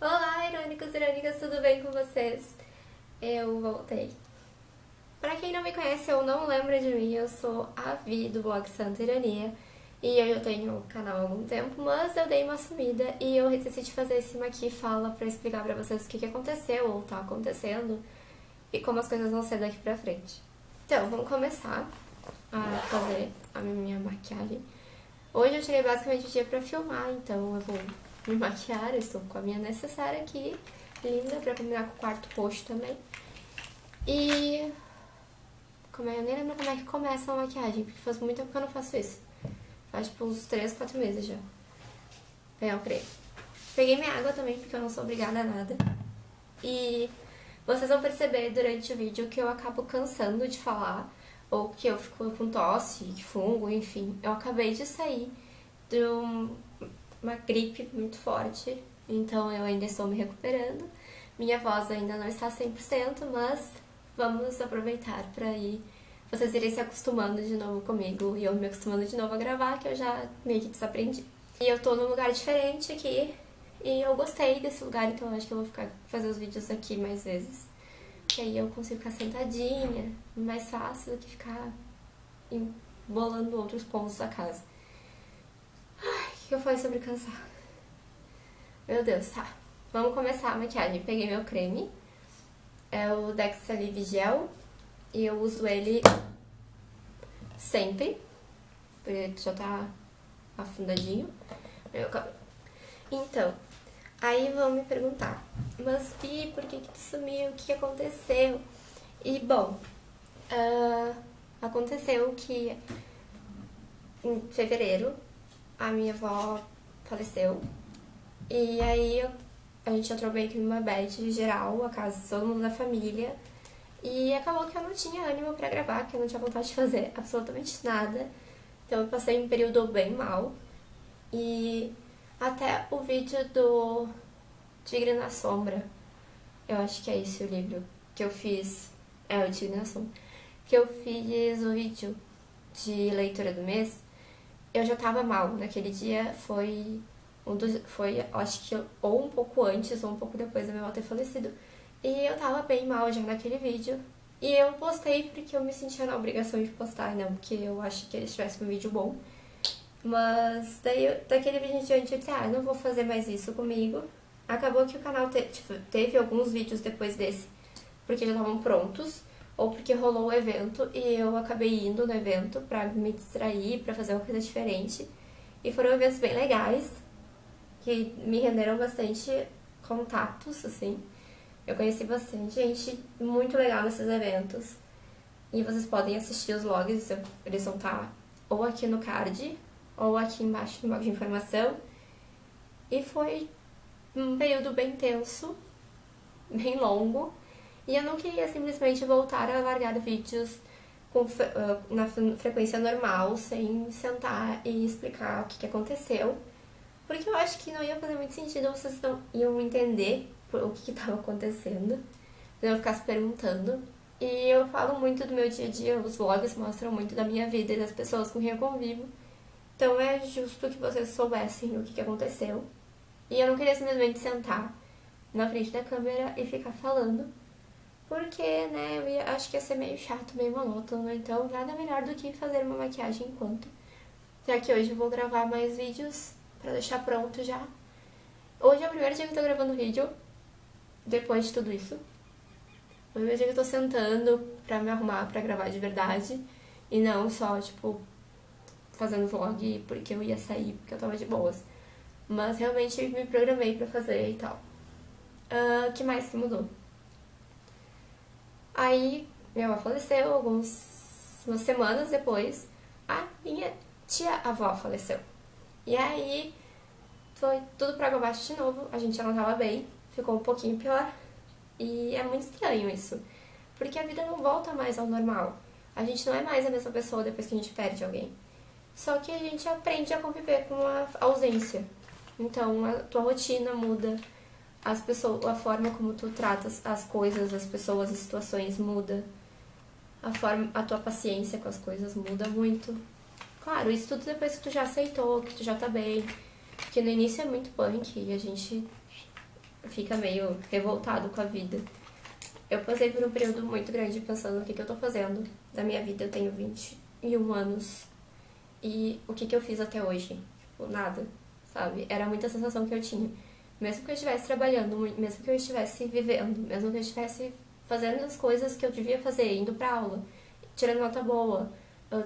Olá, irônicos e irônicas, tudo bem com vocês? Eu voltei. Pra quem não me conhece ou não lembra de mim, eu sou a Vi do blog Santa Ironia e eu já tenho canal há algum tempo, mas eu dei uma sumida e eu decidi fazer esse aqui fala pra explicar pra vocês o que, que aconteceu ou tá acontecendo e como as coisas vão ser daqui pra frente. Então, vamos começar a fazer a minha maquiagem. Hoje eu tirei basicamente o dia pra filmar, então eu vou me maquiar, eu estou com a minha necessária aqui, linda, pra combinar com o quarto roxo também. E... Como é? Eu nem lembro como é que começa a maquiagem, porque faz muito tempo que eu não faço isso. Faz tipo uns 3, 4 meses já. Pegar o creme. Peguei minha água também, porque eu não sou obrigada a nada. E vocês vão perceber durante o vídeo que eu acabo cansando de falar, ou que eu fico com tosse, fungo, enfim. Eu acabei de sair de um, uma gripe muito forte, então eu ainda estou me recuperando. Minha voz ainda não está 100%, mas vamos aproveitar para ir vocês irem se acostumando de novo comigo e eu me acostumando de novo a gravar, que eu já meio que desaprendi. E eu tô num lugar diferente aqui, e eu gostei desse lugar, então acho que eu vou ficar fazer os vídeos aqui mais vezes. Que aí eu consigo ficar sentadinha, mais fácil do que ficar embolando outros pontos da casa. Que eu falei sobre cansar? Meu Deus, tá. Vamos começar a maquiagem. Peguei meu creme, é o Dexalive Gel, e eu uso ele sempre, porque já tá afundadinho meu cabelo. Então, aí vão me perguntar, mas Pi, por que que tu sumiu? O que aconteceu? E, bom, uh, aconteceu que em fevereiro a minha avó faleceu. E aí a gente entrou meio que numa bad geral, a casa todo mundo da família. E acabou que eu não tinha ânimo pra gravar, que eu não tinha vontade de fazer absolutamente nada. Então eu passei um período bem mal. E até o vídeo do Tigre na Sombra, eu acho que é esse o livro que eu fiz. É, o Tigre na Sombra. Que eu fiz o vídeo de leitura do mês eu já tava mal. Naquele dia foi um dos, foi, acho que ou um pouco antes ou um pouco depois da minha avó ter falecido. E eu tava bem mal já naquele vídeo. E eu postei porque eu me sentia na obrigação de postar, não porque eu acho que eles tivessem um vídeo bom. Mas daí, daquele vídeo em diante, eu disse, ah, não vou fazer mais isso comigo. Acabou que o canal te, tipo, teve alguns vídeos depois desse, porque já estavam prontos ou porque rolou o evento e eu acabei indo no evento pra me distrair, pra fazer uma coisa diferente. E foram eventos bem legais, que me renderam bastante contatos, assim. Eu conheci bastante gente muito legal nesses eventos. E vocês podem assistir os logs, eles vão estar tá ou aqui no card, ou aqui embaixo no blog de informação. E foi um período bem tenso, bem longo, e eu não queria simplesmente voltar a largar vídeos com, uh, na frequência normal, sem sentar e explicar o que, que aconteceu. Porque eu acho que não ia fazer muito sentido, vocês não iam entender o que estava acontecendo. Eu ficar se perguntando. E eu falo muito do meu dia a dia, os vlogs mostram muito da minha vida e das pessoas com quem eu convivo. Então é justo que vocês soubessem o que, que aconteceu. E eu não queria simplesmente sentar na frente da câmera e ficar falando porque, né, eu ia, acho que ia ser meio chato, meio monótono, então nada melhor do que fazer uma maquiagem enquanto. Já que hoje eu vou gravar mais vídeos pra deixar pronto já. Hoje é o primeiro dia que eu tô gravando vídeo, depois de tudo isso. É o dia que eu tô sentando pra me arrumar pra gravar de verdade, e não só, tipo, fazendo vlog porque eu ia sair, porque eu tava de boas. Mas realmente me programei pra fazer e tal. O uh, que mais que mudou? Aí minha avó faleceu, algumas semanas depois, a minha tia-avó faleceu. E aí foi tudo pra água abaixo de novo, a gente já não tava bem, ficou um pouquinho pior. E é muito estranho isso, porque a vida não volta mais ao normal. A gente não é mais a mesma pessoa depois que a gente perde alguém. Só que a gente aprende a conviver com a ausência. Então a tua rotina muda, as pessoas, a forma como tu tratas as coisas, as pessoas, as situações muda. A forma, a tua paciência com as coisas muda muito. Claro, isso tudo depois que tu já aceitou, que tu já tá bem. Porque no início é muito punk e a gente fica meio revoltado com a vida. Eu passei por um período muito grande pensando o que, que eu tô fazendo da minha vida. Eu tenho 21 anos e o que, que eu fiz até hoje? Tipo, nada, sabe? Era muita sensação que eu tinha. Mesmo que eu estivesse trabalhando, mesmo que eu estivesse vivendo, mesmo que eu estivesse fazendo as coisas que eu devia fazer, indo pra aula, tirando nota boa,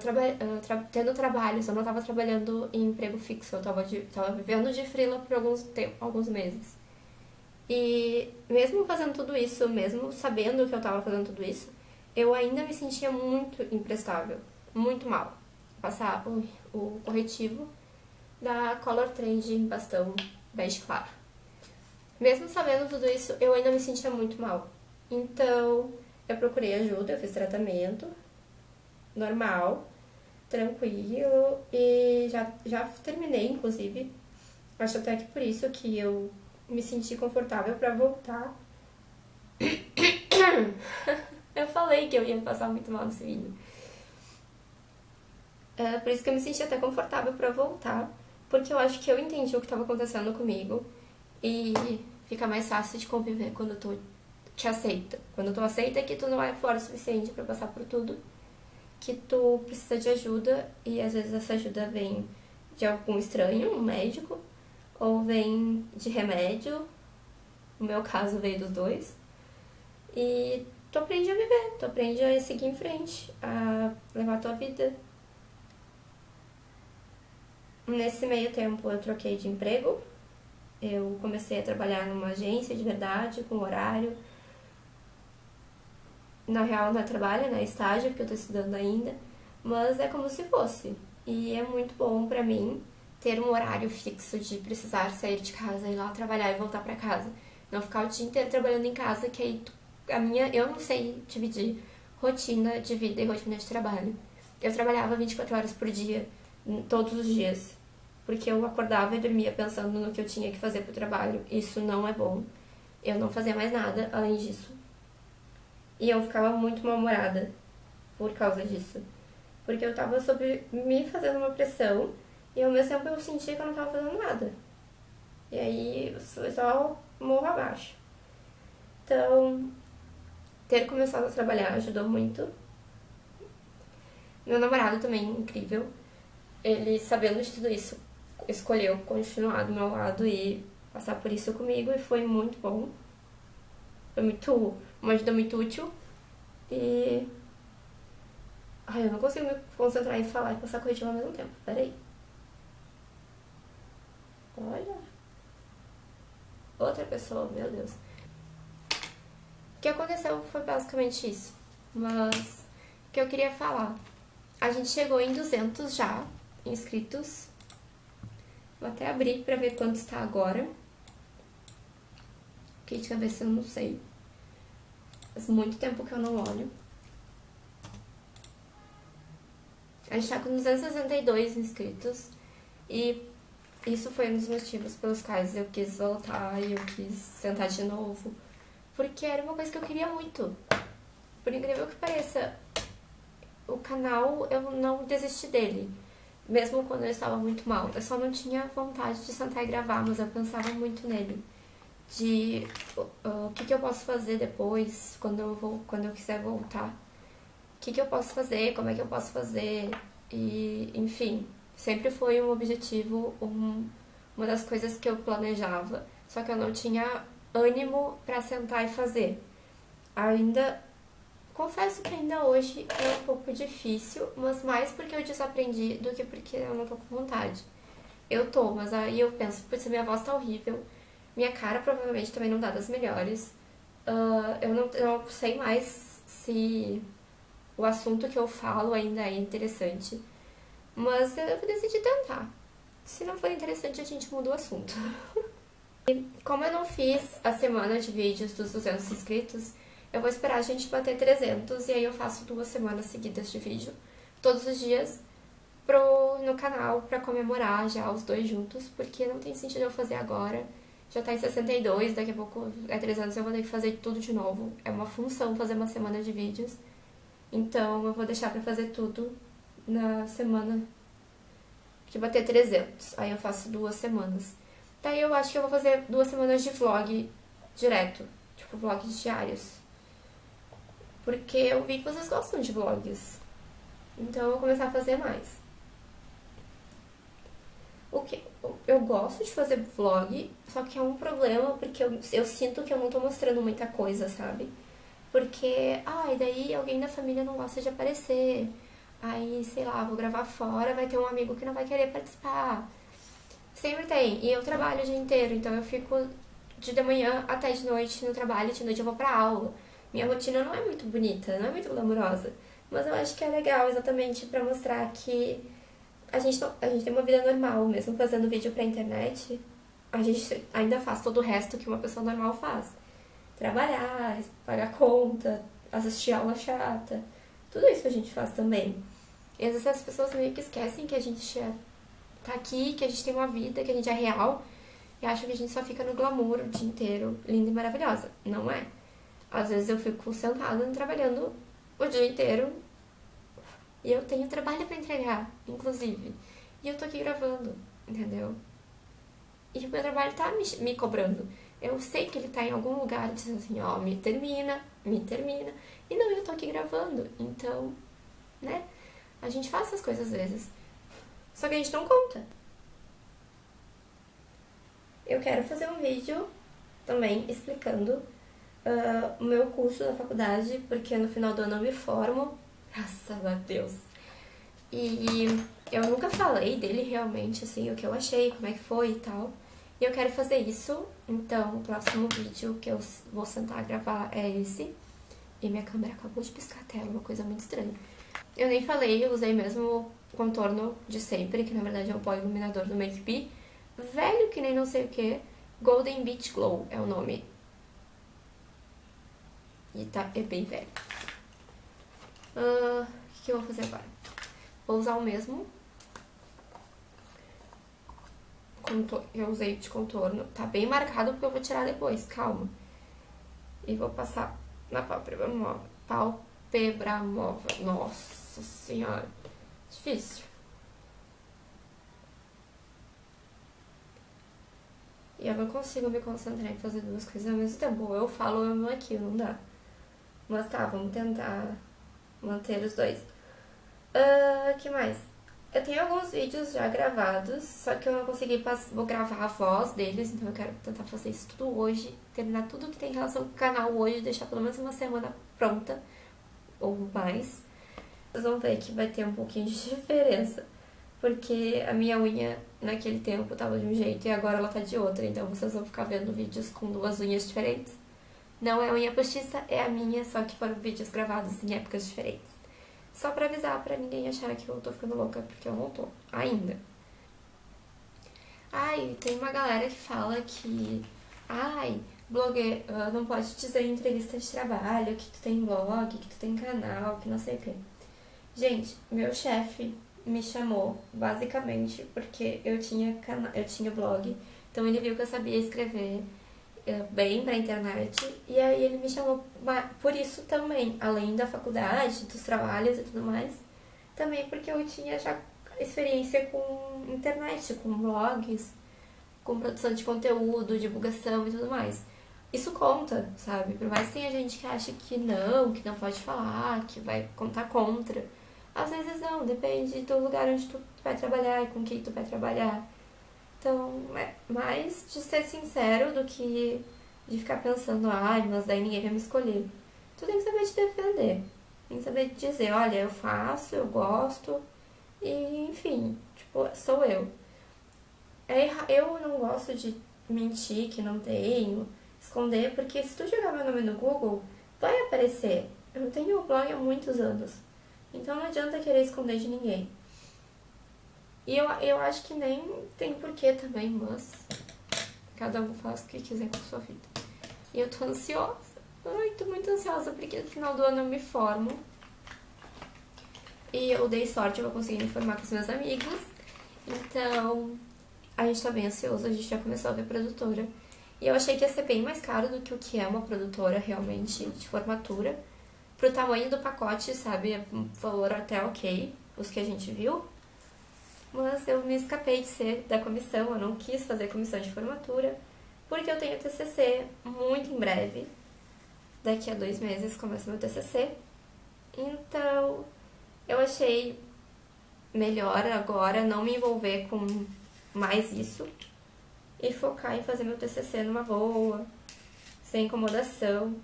traba tra tendo trabalhos, eu não estava trabalhando em emprego fixo, eu estava tava vivendo de freela por alguns, alguns meses. E mesmo fazendo tudo isso, mesmo sabendo que eu estava fazendo tudo isso, eu ainda me sentia muito imprestável, muito mal. Passar o, o corretivo da Color Trend em bastão bege claro. Mesmo sabendo tudo isso, eu ainda me sentia muito mal. Então, eu procurei ajuda, eu fiz tratamento, normal, tranquilo e já, já terminei, inclusive. Acho até que por isso que eu me senti confortável para voltar. eu falei que eu ia passar muito mal nesse vídeo. É por isso que eu me senti até confortável para voltar, porque eu acho que eu entendi o que estava acontecendo comigo e fica mais fácil de conviver quando tu te aceita. Quando tu aceita que tu não é forte o suficiente para passar por tudo que tu precisa de ajuda e às vezes essa ajuda vem de algum estranho, um médico, ou vem de remédio. No meu caso veio dos dois. E tu aprende a viver, tu aprende a seguir em frente, a levar a tua vida. Nesse meio tempo eu troquei de emprego. Eu comecei a trabalhar numa agência de verdade, com horário na real não é trabalho, né? É estágio, porque eu tô estudando ainda, mas é como se fosse. E é muito bom pra mim ter um horário fixo de precisar sair de casa, ir lá trabalhar e voltar pra casa. Não ficar o dia inteiro trabalhando em casa, que aí a minha, eu não sei dividir rotina de vida e rotina de trabalho. Eu trabalhava 24 horas por dia, todos os dias, porque eu acordava e dormia pensando no que eu tinha que fazer pro trabalho. Isso não é bom. Eu não fazia mais nada além disso. E eu ficava muito mal-humorada por causa disso. Porque eu tava sobre me fazendo uma pressão e ao mesmo tempo eu sentia que eu não tava fazendo nada. E aí eu só morro abaixo. Então, ter começado a trabalhar ajudou muito. Meu namorado também, incrível. Ele, sabendo de tudo isso, escolheu continuar do meu lado e passar por isso comigo e foi muito bom. Foi muito uma ajuda muito útil. E. Ai, eu não consigo me concentrar em falar e passar corretivo ao mesmo tempo. Peraí. Olha. Outra pessoa, meu Deus. O que aconteceu foi basicamente isso. Mas o que eu queria falar. A gente chegou em 200 já inscritos. Vou até abrir pra ver quanto está agora. Que de cabeça eu não sei. Faz muito tempo que eu não olho. A gente tá com 262 inscritos. E isso foi um dos motivos pelos quais eu quis voltar e eu quis tentar de novo. Porque era uma coisa que eu queria muito. Por incrível que pareça, o canal eu não desisti dele. Mesmo quando eu estava muito mal. Eu só não tinha vontade de sentar e gravar, mas eu pensava muito nele de uh, o que, que eu posso fazer depois, quando eu, vou, quando eu quiser voltar. O que, que eu posso fazer, como é que eu posso fazer, e enfim, sempre foi um objetivo, um, uma das coisas que eu planejava, só que eu não tinha ânimo para sentar e fazer. Ainda, confesso que ainda hoje é um pouco difícil, mas mais porque eu desaprendi do que porque eu não tô com vontade. Eu tô, mas aí eu penso, putz, minha voz tá horrível, minha cara provavelmente também não dá das melhores. Uh, eu, não, eu não sei mais se o assunto que eu falo ainda é interessante. Mas eu decidi tentar. Se não for interessante, a gente muda o assunto. e como eu não fiz a semana de vídeos dos 200 inscritos, eu vou esperar a gente bater 300 e aí eu faço duas semanas seguidas de vídeo, todos os dias, pro, no canal pra comemorar já os dois juntos, porque não tem sentido eu fazer agora já tá em 62, daqui a pouco é 3 anos eu vou ter que fazer tudo de novo. É uma função fazer uma semana de vídeos. Então eu vou deixar pra fazer tudo na semana que bater 300. Aí eu faço duas semanas. Daí eu acho que eu vou fazer duas semanas de vlog direto, tipo vlogs diários. Porque eu vi que vocês gostam de vlogs. Então eu vou começar a fazer mais. O que eu gosto de fazer vlog, só que é um problema porque eu, eu sinto que eu não tô mostrando muita coisa, sabe? Porque, ah, e daí alguém da família não gosta de aparecer. Aí, sei lá, vou gravar fora, vai ter um amigo que não vai querer participar. Sempre tem. E eu trabalho o dia inteiro, então eu fico de de manhã até de noite no trabalho, de noite eu vou pra aula. Minha rotina não é muito bonita, não é muito glamurosa. Mas eu acho que é legal exatamente para mostrar que a gente, não, a gente tem uma vida normal, mesmo fazendo vídeo pra internet. A gente ainda faz todo o resto que uma pessoa normal faz. Trabalhar, pagar conta, assistir aula chata. Tudo isso a gente faz também. E às vezes as pessoas meio que esquecem que a gente é, tá aqui, que a gente tem uma vida, que a gente é real. E acham que a gente só fica no glamour o dia inteiro, linda e maravilhosa. Não é. Às vezes eu fico sentada trabalhando o dia inteiro e eu tenho trabalho para entregar, inclusive. E eu tô aqui gravando, entendeu? E o meu trabalho tá me, me cobrando. Eu sei que ele tá em algum lugar dizendo assim, ó, me termina, me termina. E não, eu tô aqui gravando. Então, né? A gente faz essas coisas às vezes. Só que a gente não conta. Eu quero fazer um vídeo também explicando uh, o meu curso da faculdade, porque no final do ano eu me formo, graças a Deus. E eu nunca falei dele realmente, assim, o que eu achei, como é que foi e tal. E eu quero fazer isso, então o próximo vídeo que eu vou sentar a gravar é esse. E minha câmera acabou de piscar a tela, uma coisa muito estranha. Eu nem falei, eu usei mesmo o contorno de sempre, que na verdade é o pó iluminador do Make Be. Velho que nem não sei o que, Golden Beach Glow é o nome. E tá, é bem velho. Uh, o que, que eu vou fazer agora? Vou usar o mesmo. Eu usei de contorno. Tá bem marcado porque eu vou tirar depois, calma. E vou passar na pálpebra móvel. Pálpebra móvel. Nossa senhora. Difícil. E eu não consigo me concentrar em fazer duas coisas ao mesmo tempo. eu falo ou eu não aqui, não dá. Mas tá, vamos tentar manter os dois. Uh, que mais? Eu tenho alguns vídeos já gravados, só que eu não consegui vou gravar a voz deles, então eu quero tentar fazer isso tudo hoje, terminar tudo que tem relação com o canal hoje, deixar pelo menos uma semana pronta, ou mais. Vocês vão ver que vai ter um pouquinho de diferença, porque a minha unha naquele tempo tava de um jeito e agora ela tá de outra, então vocês vão ficar vendo vídeos com duas unhas diferentes. Não é unha postiça, é a minha, só que foram vídeos gravados em épocas diferentes. Só pra avisar, pra ninguém achar que eu tô ficando louca, porque eu não tô, ainda. Ai, tem uma galera que fala que... Ai, blogueiro ah, não pode dizer em entrevista de trabalho que tu tem blog, que tu tem canal, que não sei o quê. Gente, meu chefe me chamou basicamente porque eu tinha, eu tinha blog, então ele viu que eu sabia escrever eh, bem pra internet. E aí ele me chamou por isso também, além da faculdade, dos trabalhos e tudo mais. Também porque eu tinha já experiência com internet, com blogs, com produção de conteúdo, divulgação e tudo mais. Isso conta, sabe? Por mais que tenha gente que acha que não, que não pode falar, que vai contar contra. Às vezes não, depende do lugar onde tu vai trabalhar e com quem tu vai trabalhar. Então, é mais de ser sincero do que de ficar pensando, ai, mas daí ninguém vai me escolher. Tu tem que saber te defender. Tem que saber dizer, olha, eu faço, eu gosto, e enfim, tipo, sou eu. É, eu não gosto de mentir que não tenho, esconder, porque se tu jogar meu nome no Google, vai aparecer. Eu tenho blog há muitos anos. Então não adianta querer esconder de ninguém. E eu, eu acho que nem tem porquê também, mas cada um faz o que quiser com a sua vida. E eu tô ansiosa. Ai, tô muito ansiosa porque no final do ano eu me formo. E eu dei sorte, eu vou conseguir me formar com os meus amigos. Então, a gente tá bem ansioso, a gente já começou a ver produtora. E eu achei que ia ser bem mais caro do que o que é uma produtora realmente de formatura. Pro tamanho do pacote, sabe, valor até ok, os que a gente viu mas eu me escapei de ser da comissão, eu não quis fazer comissão de formatura, porque eu tenho TCC muito em breve. Daqui a dois meses começa meu TCC. Então, eu achei melhor agora não me envolver com mais isso e focar em fazer meu TCC numa boa, sem incomodação.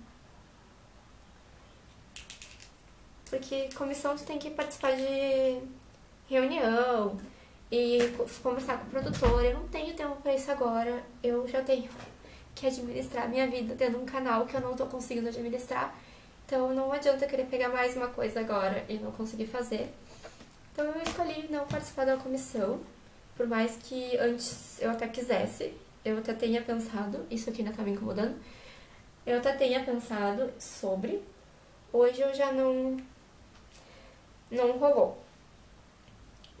Porque comissão tu tem que participar de reunião e conversar com o produtor. Eu não tenho tempo para isso agora. Eu já tenho que administrar minha vida tendo um canal que eu não tô conseguindo administrar. Então não adianta querer pegar mais uma coisa agora e não conseguir fazer. Então eu escolhi não participar da comissão, por mais que antes eu até quisesse, eu até tenha pensado, isso aqui ainda tá me incomodando, eu até tenha pensado sobre, hoje eu já não, não rolou.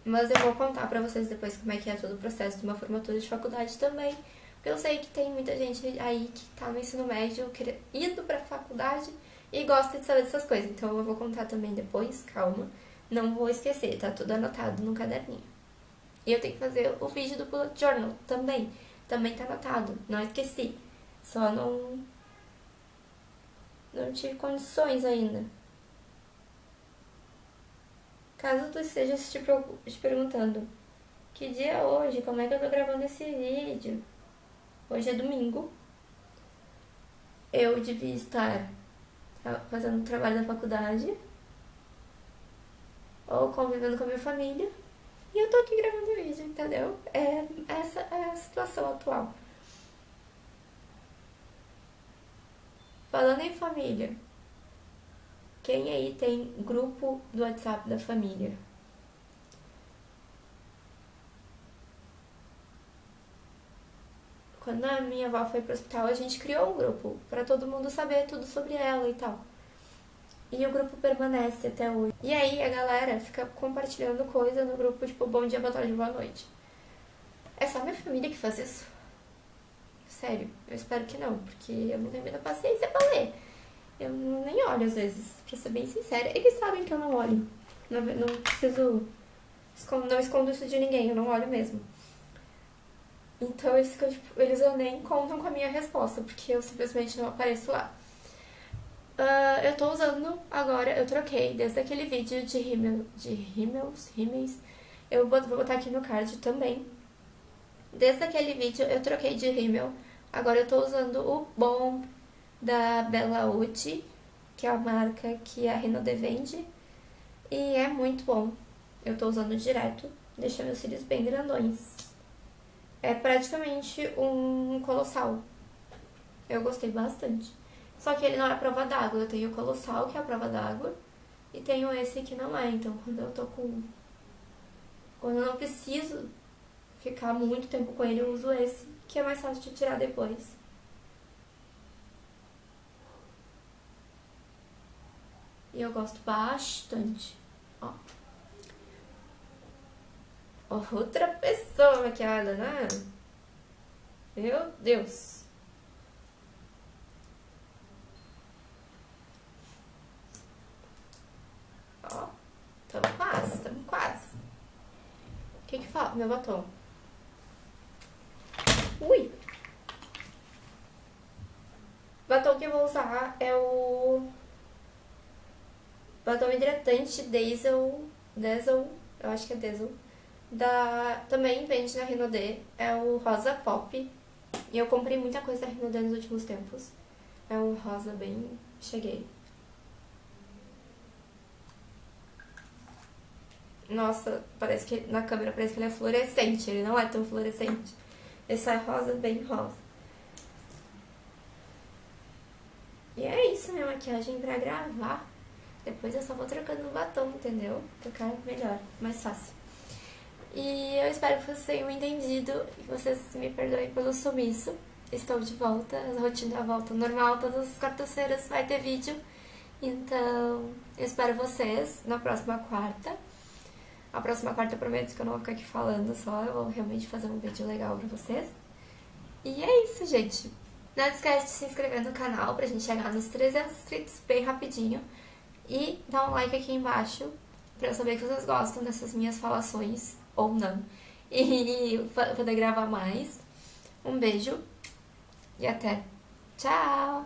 Mas eu vou contar pra vocês depois como é que é todo o processo de uma formatura de faculdade também, porque eu sei que tem muita gente aí que tá no ensino médio, indo pra faculdade e gosta de saber dessas coisas. Então eu vou contar também depois, calma. Não vou esquecer, tá tudo anotado no caderninho. E eu tenho que fazer o vídeo do Bullet Journal também. Também tá anotado, não esqueci. Só não... Não tive condições ainda. Caso tu esteja te, te perguntando que dia é hoje, como é que eu tô gravando esse vídeo? Hoje é domingo. Eu devia estar fazendo trabalho da faculdade ou convivendo com a minha família. E eu tô aqui gravando vídeo, entendeu? É, essa é a situação atual. Falando em família, quem aí tem grupo do WhatsApp da família? Quando a minha avó foi pro hospital, a gente criou um grupo para todo mundo saber tudo sobre ela e tal. E o grupo permanece até hoje. E aí a galera fica compartilhando coisa no grupo, tipo, bom dia, boa tarde, boa noite. É só minha família que faz isso? Sério, eu espero que não, porque eu não tenho muita paciência pra ler. Eu nem olho às vezes, pra ser bem sincera. Eles sabem que eu não olho. Não, não preciso. Não escondo isso de ninguém, eu não olho mesmo. Então eles, tipo, eles nem contam com a minha resposta, porque eu simplesmente não apareço lá. Uh, eu tô usando agora, eu troquei desde aquele vídeo de rímel, de rímels, rímels, eu vou botar aqui no card também. Desde aquele vídeo eu troquei de rímel, agora eu tô usando o bom da Bella Uti, que é a marca que a Renaudet vende, e é muito bom. Eu tô usando direto, deixa meus cílios bem grandões. É praticamente um colossal. Eu gostei bastante. Só que ele não é prova d'água. Eu tenho o Colossal, que é a prova d'água, e tenho esse que não é. Então, quando eu tô com... Quando eu não preciso ficar muito tempo com ele, eu uso esse, que é mais fácil de tirar depois. E eu gosto bastante. Ó. Outra pessoa maquiada, né? Meu Deus. Tamo quase, tamo quase. O que que falta? Meu batom. Ui! Batom que eu vou usar é o batom hidratante Diesel, Diesel, eu acho que é Diesel, da, também vende na Renaudet, é o rosa pop, e eu comprei muita coisa da Renaudet nos últimos tempos, é um rosa bem, cheguei. Nossa, parece que na câmera parece que ele é fluorescente. Ele não é tão fluorescente. Só é rosa, bem rosa. E é isso, minha maquiagem pra gravar. Depois eu só vou trocando o batom, entendeu? Ficar melhor, mais fácil. E eu espero que vocês tenham entendido e que vocês me perdoem pelo sumiço. Estou de volta, a rotina volta normal, todas as quartas-feiras vai ter vídeo. Então, eu espero vocês na próxima quarta. A próxima quarta eu prometo que eu não vou ficar aqui falando só, eu vou realmente fazer um vídeo legal pra vocês. E é isso, gente. Não esquece de se inscrever no canal pra gente chegar nos 300 inscritos bem rapidinho. E dá um like aqui embaixo pra eu saber que vocês gostam dessas minhas falações, ou não. E poder gravar mais. Um beijo e até. Tchau!